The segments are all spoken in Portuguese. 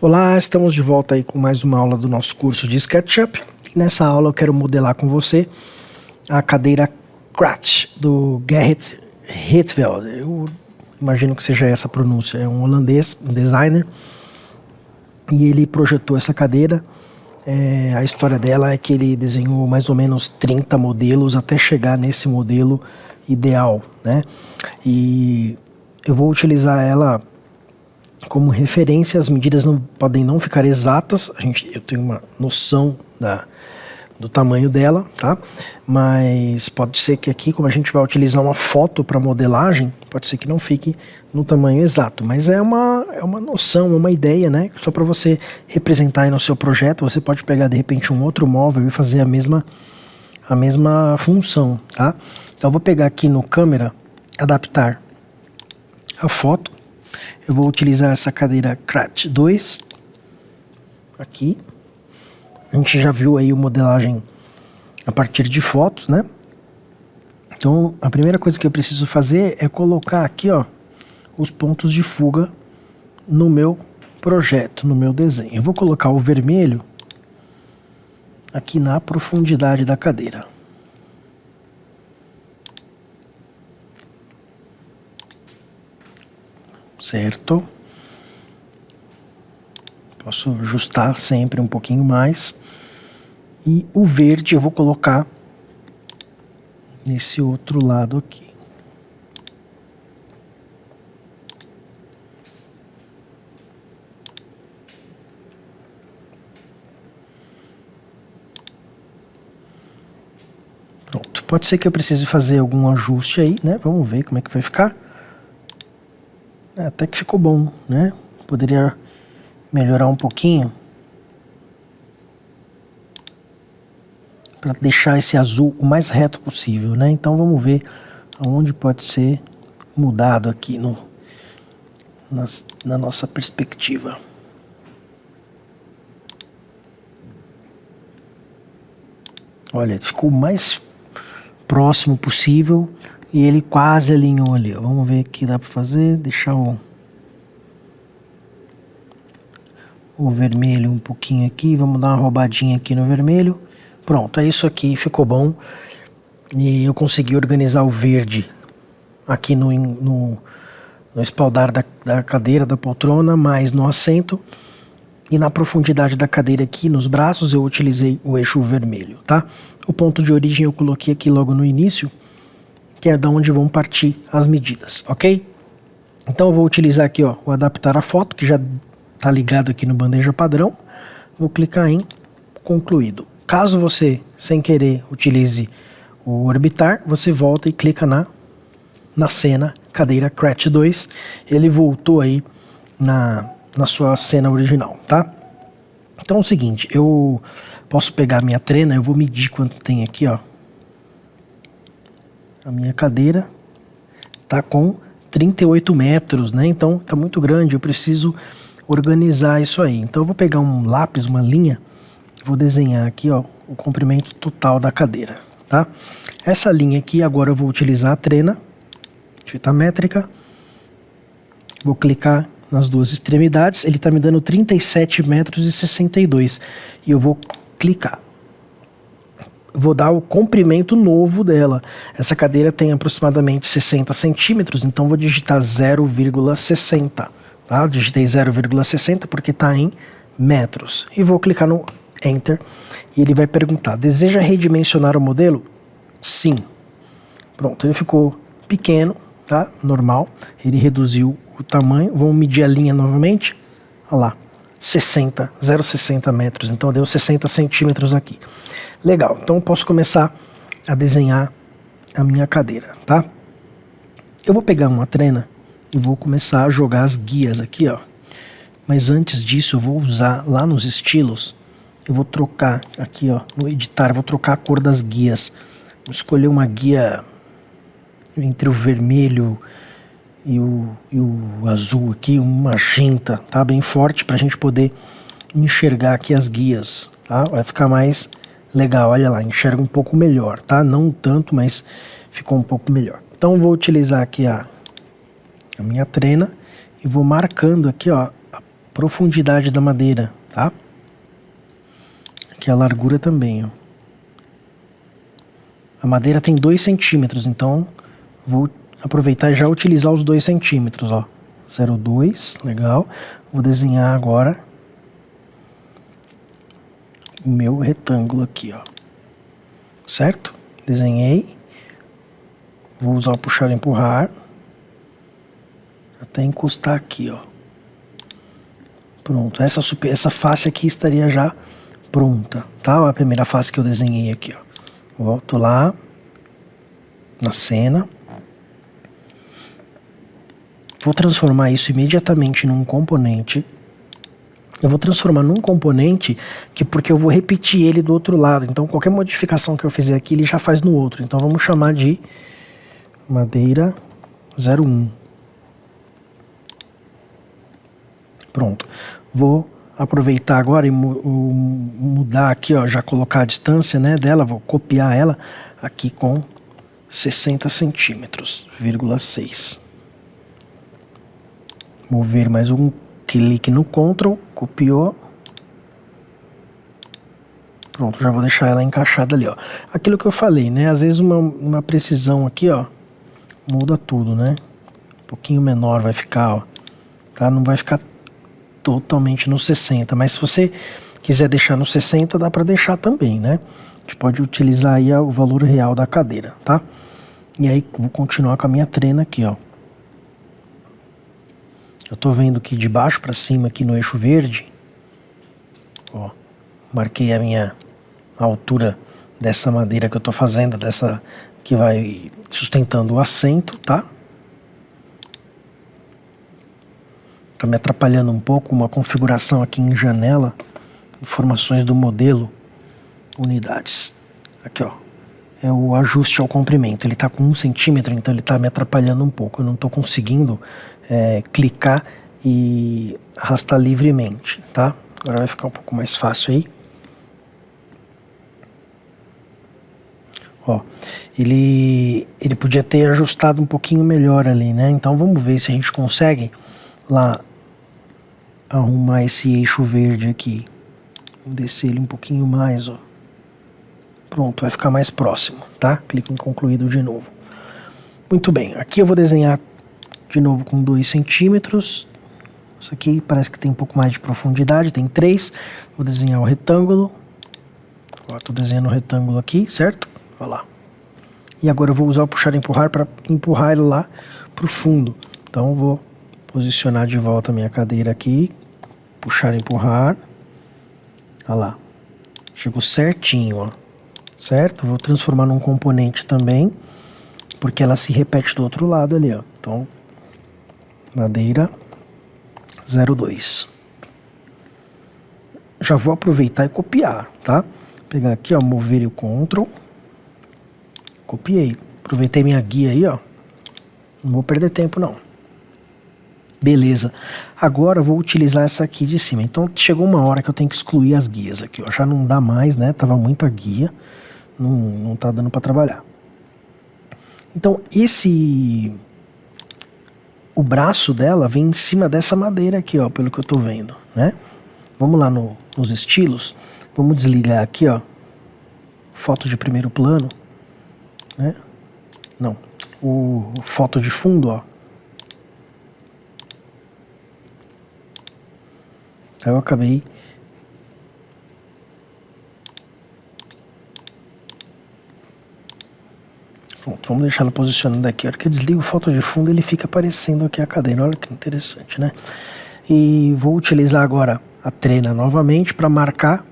Olá, estamos de volta aí com mais uma aula do nosso curso de SketchUp. Nessa aula eu quero modelar com você a cadeira Kratz do Gerrit Rietveld. Eu imagino que seja essa a pronúncia. É um holandês, um designer, e ele projetou essa cadeira. É, a história dela é que ele desenhou mais ou menos 30 modelos até chegar nesse modelo ideal, né? E eu vou utilizar ela como referência, as medidas não podem não ficar exatas, a gente, eu tenho uma noção da, do tamanho dela, tá? Mas pode ser que aqui, como a gente vai utilizar uma foto para modelagem, pode ser que não fique no tamanho exato, mas é uma, é uma noção, uma ideia, né? Só para você representar aí no seu projeto, você pode pegar de repente um outro móvel e fazer a mesma, a mesma função, tá? Então eu vou pegar aqui no câmera, adaptar a foto, eu vou utilizar essa cadeira Crat 2, aqui. A gente já viu aí o modelagem a partir de fotos, né? Então, a primeira coisa que eu preciso fazer é colocar aqui, ó, os pontos de fuga no meu projeto, no meu desenho. Eu vou colocar o vermelho aqui na profundidade da cadeira. Certo? Posso ajustar sempre um pouquinho mais. E o verde eu vou colocar nesse outro lado aqui. Pronto. Pode ser que eu precise fazer algum ajuste aí, né? Vamos ver como é que vai ficar. É, até que ficou bom, né? Poderia melhorar um pouquinho. Para deixar esse azul o mais reto possível, né? Então vamos ver aonde pode ser mudado aqui no, nas, na nossa perspectiva. Olha, ficou o mais próximo possível e ele quase alinhou ali. Ó. Vamos ver o que dá para fazer. Deixar o, o vermelho um pouquinho aqui. Vamos dar uma roubadinha aqui no vermelho. Pronto, é isso aqui. Ficou bom. E eu consegui organizar o verde aqui no, no, no espaldar da, da cadeira, da poltrona, mais no assento. E na profundidade da cadeira aqui, nos braços, eu utilizei o eixo vermelho, tá? O ponto de origem eu coloquei aqui logo no início que é da onde vão partir as medidas, ok? Então eu vou utilizar aqui ó, o adaptar a foto, que já está ligado aqui no bandeja padrão. Vou clicar em concluído. Caso você, sem querer, utilize o orbitar, você volta e clica na, na cena cadeira Crat 2. Ele voltou aí na, na sua cena original, tá? Então é o seguinte, eu posso pegar minha trena, eu vou medir quanto tem aqui, ó a minha cadeira está com 38 metros, né? Então está muito grande, eu preciso organizar isso aí. Então eu vou pegar um lápis, uma linha, vou desenhar aqui ó, o comprimento total da cadeira, tá? Essa linha aqui agora eu vou utilizar a trena, fita métrica, vou clicar nas duas extremidades, ele está me dando 37 metros e 62 e eu vou clicar vou dar o comprimento novo dela. Essa cadeira tem aproximadamente 60 centímetros, então vou digitar 0,60. Tá? digitei 0,60 porque está em metros. E vou clicar no Enter e ele vai perguntar, deseja redimensionar o modelo? Sim. Pronto, ele ficou pequeno, tá? normal. Ele reduziu o tamanho. Vamos medir a linha novamente. Olha lá, 60, 0,60 metros. Então deu 60 centímetros aqui. Legal, então eu posso começar a desenhar a minha cadeira, tá? Eu vou pegar uma trena e vou começar a jogar as guias aqui, ó. Mas antes disso eu vou usar lá nos estilos, eu vou trocar aqui, ó, no editar, vou trocar a cor das guias. Vou escolher uma guia entre o vermelho e o, e o azul aqui, um magenta, tá? Bem forte para a gente poder enxergar aqui as guias, tá? Vai ficar mais Legal, olha lá, enxerga um pouco melhor, tá? Não tanto, mas ficou um pouco melhor. Então vou utilizar aqui a, a minha trena e vou marcando aqui, ó, a profundidade da madeira, tá? Aqui a largura também, ó. A madeira tem 2 centímetros, então vou aproveitar e já utilizar os 2 centímetros, ó. 0,2, legal. Vou desenhar agora o meu retângulo aqui, ó. Certo? Desenhei. Vou usar o puxar e empurrar. Até encostar aqui, ó. Pronto, essa, super, essa face aqui estaria já pronta, tá? A primeira face que eu desenhei aqui, ó. Volto lá na cena. Vou transformar isso imediatamente num componente. Eu vou transformar num componente que porque eu vou repetir ele do outro lado. Então qualquer modificação que eu fizer aqui, ele já faz no outro. Então vamos chamar de madeira 01. Pronto. Vou aproveitar agora e mu mudar aqui, ó, já colocar a distância né, dela, vou copiar ela aqui com 60 centímetros, vírgula 6. Mover mais um clique no Ctrl, copiou. Pronto, já vou deixar ela encaixada ali, ó. Aquilo que eu falei, né? Às vezes uma, uma precisão aqui, ó, muda tudo, né? Um pouquinho menor vai ficar, ó. Tá? Não vai ficar totalmente no 60, mas se você quiser deixar no 60, dá para deixar também, né? A gente pode utilizar aí o valor real da cadeira, tá? E aí vou continuar com a minha trena aqui, ó. Eu tô vendo que de baixo para cima aqui no eixo verde, ó, marquei a minha altura dessa madeira que eu tô fazendo, dessa que vai sustentando o assento, tá? Está me atrapalhando um pouco uma configuração aqui em janela, informações do modelo, unidades. Aqui ó, é o ajuste ao comprimento. Ele está com um centímetro, então ele está me atrapalhando um pouco. Eu não estou conseguindo é, clicar e arrastar livremente, tá? Agora vai ficar um pouco mais fácil aí. Ó, ele, ele podia ter ajustado um pouquinho melhor ali, né? Então vamos ver se a gente consegue lá arrumar esse eixo verde aqui. Vou descer ele um pouquinho mais, ó. Pronto, vai ficar mais próximo, tá? Clico em concluído de novo. Muito bem, aqui eu vou desenhar de novo com 2 centímetros. Isso aqui parece que tem um pouco mais de profundidade, tem 3. Vou desenhar o retângulo. Estou desenhando o retângulo aqui, certo? Olha lá. E agora eu vou usar o puxar e empurrar para empurrar ele lá para o fundo. Então eu vou posicionar de volta a minha cadeira aqui, puxar e empurrar. Olha lá, chegou certinho, ó. Certo? Vou transformar num componente também, porque ela se repete do outro lado ali, ó. Então, madeira 02. Já vou aproveitar e copiar, tá? Pegar aqui, ó, mover o Ctrl, copiei. Aproveitei minha guia aí, ó. Não vou perder tempo não. Beleza. Agora eu vou utilizar essa aqui de cima. Então chegou uma hora que eu tenho que excluir as guias aqui, ó. Já não dá mais, né? Tava muita guia. Não, não tá dando para trabalhar. Então esse... O braço dela vem em cima dessa madeira aqui, ó, pelo que eu tô vendo, né? Vamos lá no, nos estilos. Vamos desligar aqui, ó. Foto de primeiro plano, né? Não. O foto de fundo, ó. Aí eu acabei Pronto, vamos deixar ela posicionada aqui. A hora que eu desligo foto de fundo, ele fica aparecendo aqui a cadeira. Olha que interessante, né? E vou utilizar agora a trena novamente para marcar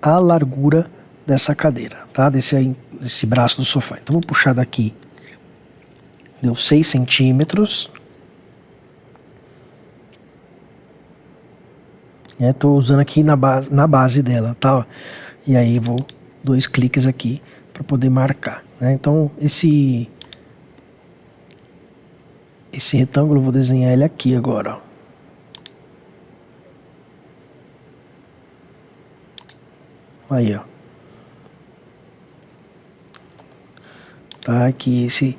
a largura dessa cadeira, tá? Desse, desse braço do sofá. Então vou puxar daqui, deu 6 centímetros. Estou né? usando aqui na base, na base dela, tá? E aí vou dois cliques aqui para poder marcar. Né? Então esse esse retângulo vou desenhar ele aqui agora. Ó. Aí, ó. Tá, que esse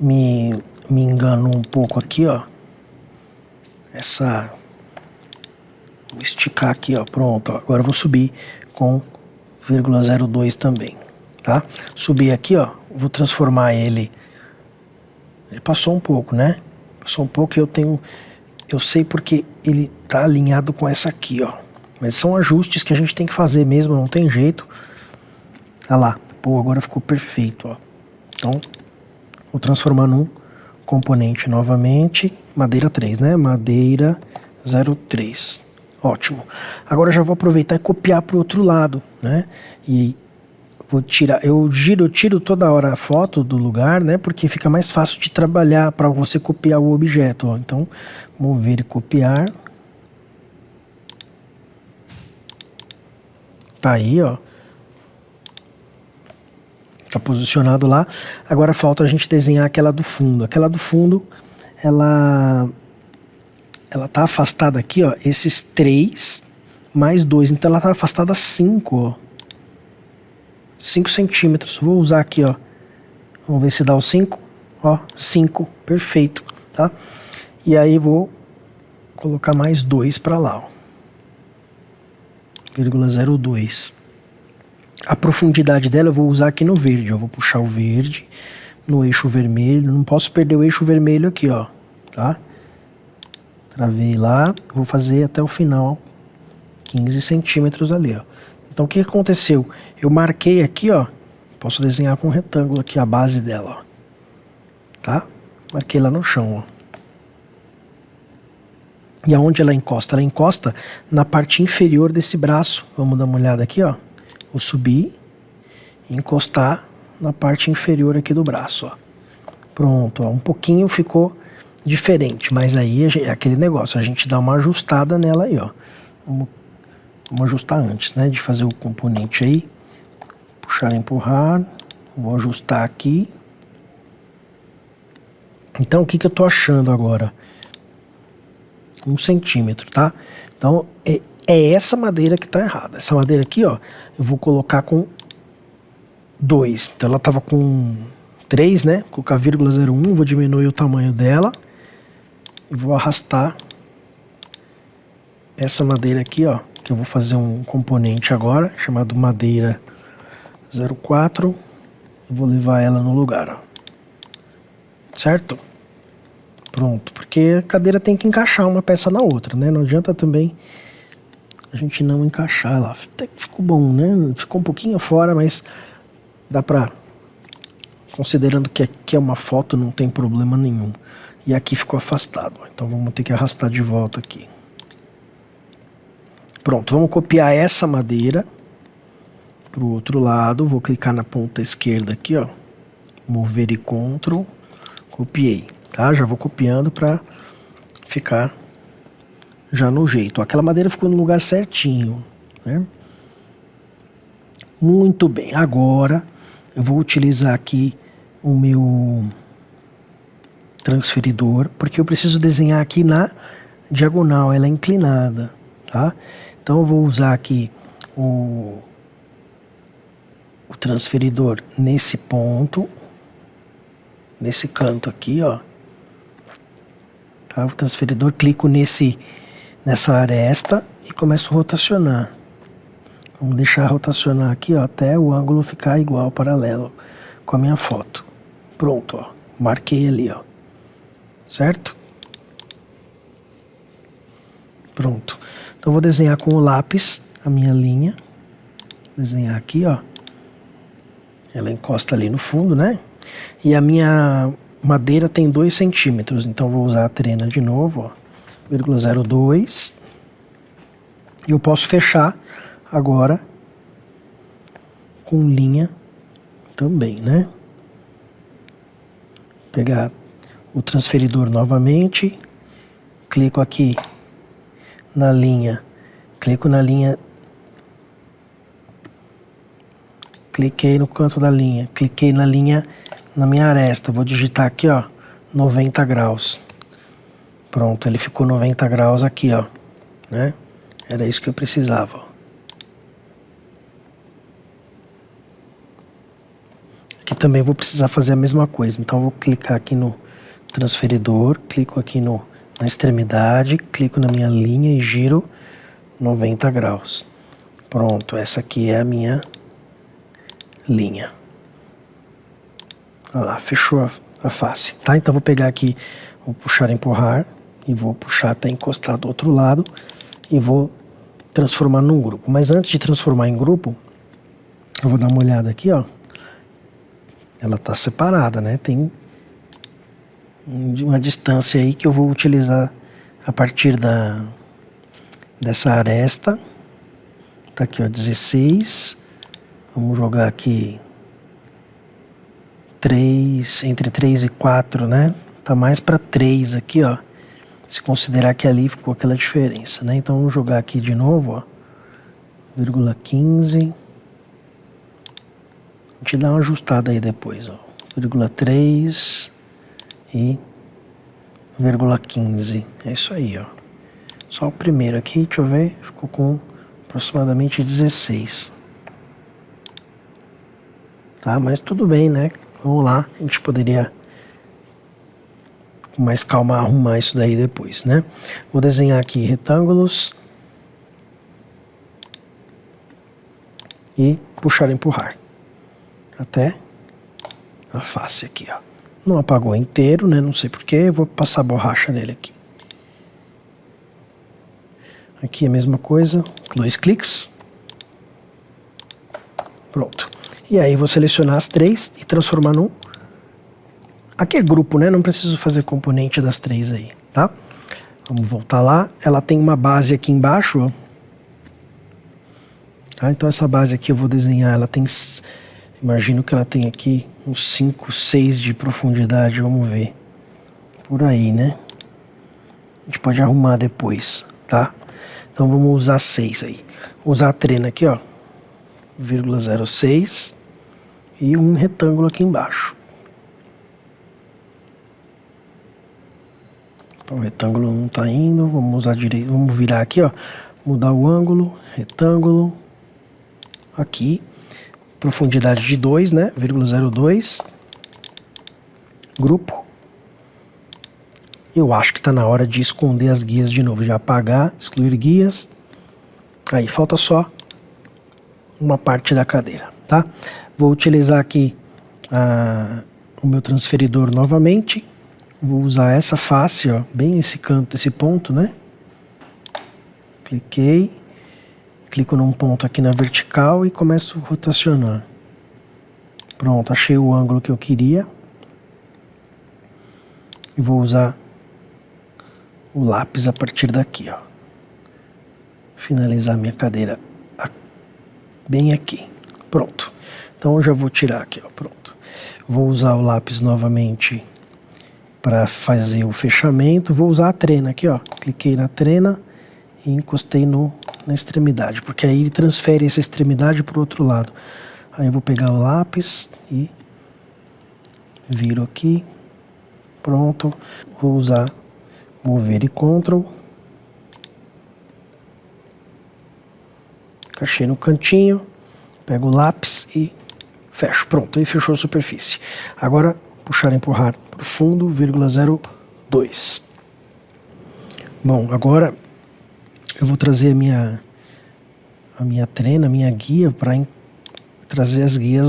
me, me enganou um pouco aqui, ó. Essa Vou esticar aqui, ó, pronto. Ó. Agora eu vou subir com 0,02 também, tá? Subir aqui, ó, vou transformar ele... Passou um pouco, né? Passou um pouco e eu tenho... Eu sei porque ele tá alinhado com essa aqui, ó. Mas são ajustes que a gente tem que fazer mesmo, não tem jeito. Olha lá. Pô, agora ficou perfeito, ó. Então, vou transformar num componente novamente. Madeira 3, né? Madeira 03. Ótimo. Agora já vou aproveitar e copiar para o outro lado, né? E vou tirar, eu giro, tiro toda hora a foto do lugar, né? Porque fica mais fácil de trabalhar para você copiar o objeto, ó. Então, mover e copiar. Tá aí, ó. Tá posicionado lá. Agora falta a gente desenhar aquela do fundo. Aquela do fundo, ela ela tá afastada aqui, ó, esses três mais dois. Então ela tá afastada cinco, ó. 5 centímetros. Vou usar aqui, ó. Vamos ver se dá o 5. Ó, 5. Perfeito, tá? E aí vou colocar mais dois para lá, ó. 0,02. A profundidade dela eu vou usar aqui no verde, eu vou puxar o verde no eixo vermelho, não posso perder o eixo vermelho aqui, ó, tá? Travei lá, vou fazer até o final, 15 centímetros ali, ó. Então o que aconteceu? Eu marquei aqui, ó, posso desenhar com um retângulo aqui a base dela, ó, tá? Marquei lá no chão, ó. E aonde ela encosta? Ela encosta na parte inferior desse braço. Vamos dar uma olhada aqui, ó. Vou subir e encostar na parte inferior aqui do braço, ó. Pronto, ó. Um pouquinho ficou diferente, mas aí é aquele negócio, a gente dá uma ajustada nela aí, ó. Vamos, vamos ajustar antes, né, de fazer o componente aí. Puxar, empurrar. Vou ajustar aqui. Então, o que, que eu tô achando agora? um centímetro, tá? Então, é, é essa madeira que está errada. Essa madeira aqui, ó, eu vou colocar com 2. Então, ela estava com 3, né? Vou colocar vírgula 01, vou diminuir o tamanho dela. E vou arrastar essa madeira aqui, ó, eu vou fazer um componente agora, chamado madeira 04. vou levar ela no lugar. Certo? Pronto, porque a cadeira tem que encaixar uma peça na outra, né? Não adianta também a gente não encaixar ela. Até que ficou bom, né? Ficou um pouquinho fora, mas dá pra... Considerando que aqui é uma foto, não tem problema nenhum. E aqui ficou afastado, então vamos ter que arrastar de volta aqui. Pronto, vamos copiar essa madeira para o outro lado. Vou clicar na ponta esquerda aqui, ó. Mover e Ctrl. Copiei tá? Já vou copiando para ficar já no jeito. Aquela madeira ficou no lugar certinho, né? Muito bem, agora eu vou utilizar aqui o meu transferidor, porque eu preciso desenhar aqui na diagonal, ela é inclinada, tá? Então eu vou usar aqui o, o transferidor nesse ponto, nesse canto aqui, ó, tá? o transferidor, clico nesse, nessa aresta e começo a rotacionar. Vamos deixar rotacionar aqui ó, até o ângulo ficar igual, paralelo com a minha foto. Pronto, ó, marquei ali, ó, certo? Pronto. Então vou desenhar com o lápis a minha linha. Desenhar aqui, ó. Ela encosta ali no fundo, né? E a minha madeira tem 2 centímetros, então vou usar a trena de novo, ó, 0,02. E eu posso fechar agora com linha também, né? Pegar o transferidor novamente, clico aqui na linha, clico na linha, cliquei no canto da linha, cliquei na linha na minha aresta. Vou digitar aqui, ó, 90 graus. Pronto, ele ficou 90 graus aqui, ó, né? Era isso que eu precisava. Aqui também vou precisar fazer a mesma coisa. Então vou clicar aqui no transferidor, clico aqui no, na extremidade, clico na minha linha e giro 90 graus. Pronto, essa aqui é a minha linha. Olha lá, fechou a, a face, tá? Então vou pegar aqui, vou puxar empurrar e vou puxar até encostar do outro lado e vou transformar num grupo. Mas antes de transformar em grupo, eu vou dar uma olhada aqui, ó. Ela está separada, né? Tem uma distância aí que eu vou utilizar a partir da dessa aresta. Tá aqui, ó, 16. Vamos jogar aqui 3, entre 3 e 4, né? Tá mais para 3 aqui, ó. Se considerar que ali ficou aquela diferença, né? Então vamos jogar aqui de novo, ó. Vírgula 15. A gente dá uma ajustada aí depois, ó. Vírgula 3 e vírgula 15. É isso aí, ó. Só o primeiro aqui, deixa eu ver, ficou com aproximadamente 16. Tá, mas tudo bem, né? Vamos lá, a gente poderia com mais calma arrumar isso daí depois, né? Vou desenhar aqui retângulos e puxar e empurrar até a face aqui, ó. Não apagou inteiro, né? Não sei porquê, vou passar borracha nele aqui. Aqui a mesma coisa, dois cliques. Pronto. E aí vou selecionar as três e transformar num Aqui é grupo, né? Não preciso fazer componente das três aí, tá? Vamos voltar lá. Ela tem uma base aqui embaixo, ó. Tá? Então essa base aqui eu vou desenhar, ela tem... Imagino que ela tem aqui uns 5, 6 de profundidade, vamos ver. Por aí, né? A gente pode arrumar depois, tá? Então vamos usar 6 aí. Vou usar a trena aqui, ó. 0,06 e um retângulo aqui embaixo. O retângulo não está indo, vamos usar direito, vamos virar aqui, ó, mudar o ângulo, retângulo, aqui, profundidade de 2, né, vírgula 02, grupo. Eu acho que está na hora de esconder as guias de novo, já apagar, excluir guias. Aí falta só uma parte da cadeira, tá? Vou utilizar aqui ah, o meu transferidor novamente. Vou usar essa face, ó, bem esse canto, esse ponto, né? Cliquei, clico num ponto aqui na vertical e começo a rotacionar. Pronto, achei o ângulo que eu queria. E vou usar o lápis a partir daqui, ó. Finalizar minha cadeira bem aqui. Pronto. Então eu já vou tirar aqui, ó, pronto. Vou usar o lápis novamente para fazer o fechamento, vou usar a trena aqui, ó. Cliquei na trena e encostei no, na extremidade, porque aí ele transfere essa extremidade para o outro lado. Aí eu vou pegar o lápis e viro aqui. Pronto. Vou usar mover e Ctrl. Cachei no cantinho, pego o lápis e fecho. Pronto, aí fechou a superfície. Agora puxar e empurrar para o fundo, vírgula 02. Bom, agora eu vou trazer a minha, a minha trena, a minha guia para trazer as guias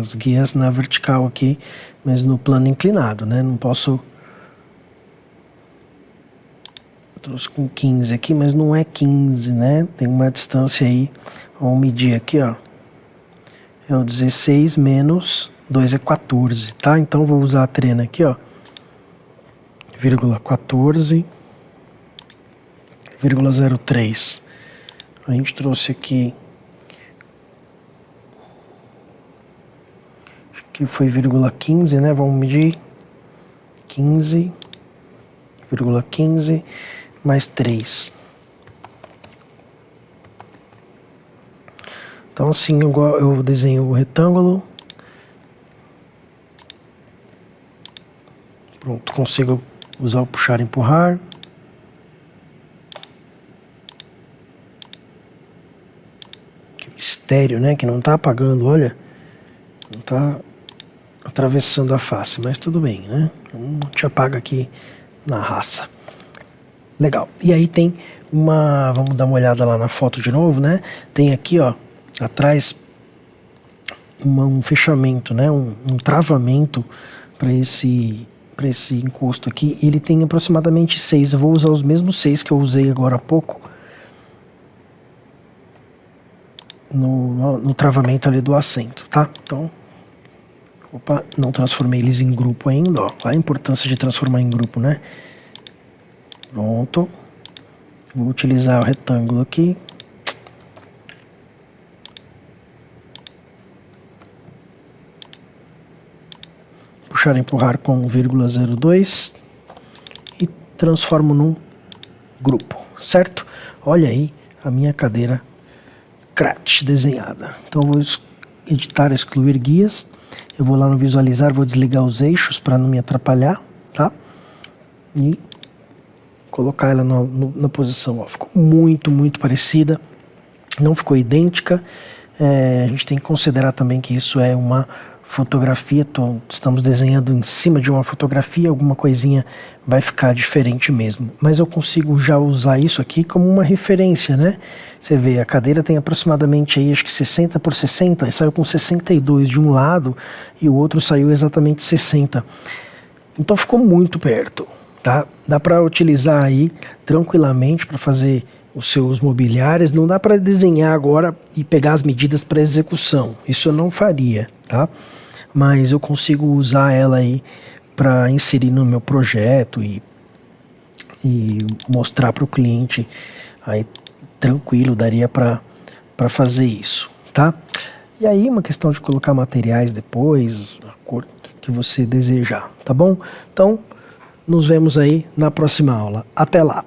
as guias na vertical aqui, mas no plano inclinado, né? Não posso eu trouxe com 15 aqui, mas não é 15, né? Tem uma distância aí, vamos medir aqui, ó. É o 16 menos 2 é 14, tá? Então vou usar a trena aqui, ó. Vírgula 14, vírgula 03. A gente trouxe aqui acho que foi vírgula 15, né? Vamos medir 15, vírgula 15 mais 3. Então assim eu, eu desenho o retângulo Pronto, consigo usar o puxar e empurrar. Que mistério, né? Que não está apagando, olha. Não está atravessando a face, mas tudo bem, né? A gente apaga aqui na raça. Legal. E aí tem uma, vamos dar uma olhada lá na foto de novo, né? Tem aqui, ó, atrás uma, um fechamento, né? Um, um travamento para esse para esse encosto aqui. Ele tem aproximadamente seis. Eu vou usar os mesmos seis que eu usei agora há pouco no, no, no travamento ali do assento, tá? Então Opa, não transformei eles em grupo ainda, ó. Olha a importância de transformar em grupo, né? Pronto. Vou utilizar o retângulo aqui. Puxar e empurrar com 0,02 e transformo num grupo, certo? Olha aí a minha cadeira Crat desenhada. Então vou editar, excluir guias eu vou lá no visualizar, vou desligar os eixos para não me atrapalhar, tá? E colocar ela no, no, na posição, ó. ficou muito, muito parecida, não ficou idêntica, é, a gente tem que considerar também que isso é uma fotografia, tô, estamos desenhando em cima de uma fotografia, alguma coisinha vai ficar diferente mesmo. Mas eu consigo já usar isso aqui como uma referência, né? Você vê, a cadeira tem aproximadamente aí, acho que 60 por 60, e saiu com 62 de um lado e o outro saiu exatamente 60. Então ficou muito perto, tá? Dá para utilizar aí tranquilamente para fazer os seus mobiliários, não dá para desenhar agora e pegar as medidas para execução. Isso eu não faria, tá? Mas eu consigo usar ela aí para inserir no meu projeto e, e mostrar para o cliente aí tranquilo, daria para fazer isso, tá? E aí uma questão de colocar materiais depois, a cor que você desejar, tá bom? Então, nos vemos aí na próxima aula. Até lá!